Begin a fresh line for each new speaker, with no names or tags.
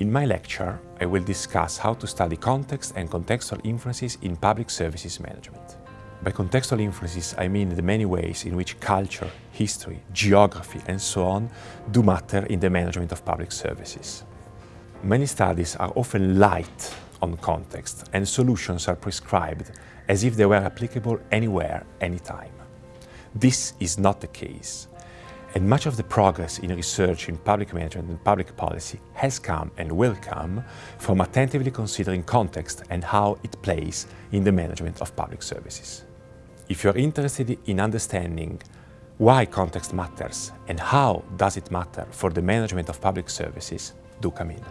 In my lecture, I will discuss how to study context and contextual influences in public services management. By contextual influences, I mean the many ways in which culture, history, geography and so on do matter in the management of public services. Many studies are often light on context and solutions are prescribed as if they were applicable anywhere, anytime. This is not the case. And much of the progress in research in public management and public policy has come and will come from attentively considering context and how it plays in the management of public services. If you're interested in understanding why context matters and how does it matter for the management of public services, do come in.